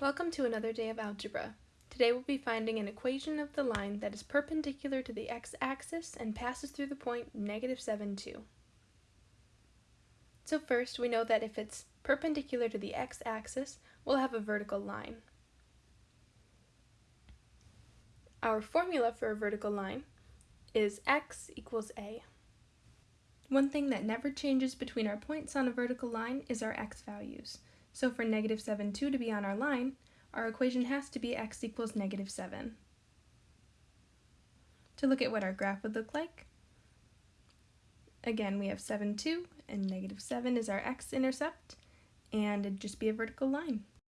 Welcome to another day of algebra. Today we'll be finding an equation of the line that is perpendicular to the x-axis and passes through the point negative 7, 2. So first, we know that if it's perpendicular to the x-axis, we'll have a vertical line. Our formula for a vertical line is x equals a. One thing that never changes between our points on a vertical line is our x values. So for negative 7, 2 to be on our line, our equation has to be x equals negative 7. To look at what our graph would look like, again we have 7, 2, and negative 7 is our x-intercept, and it'd just be a vertical line.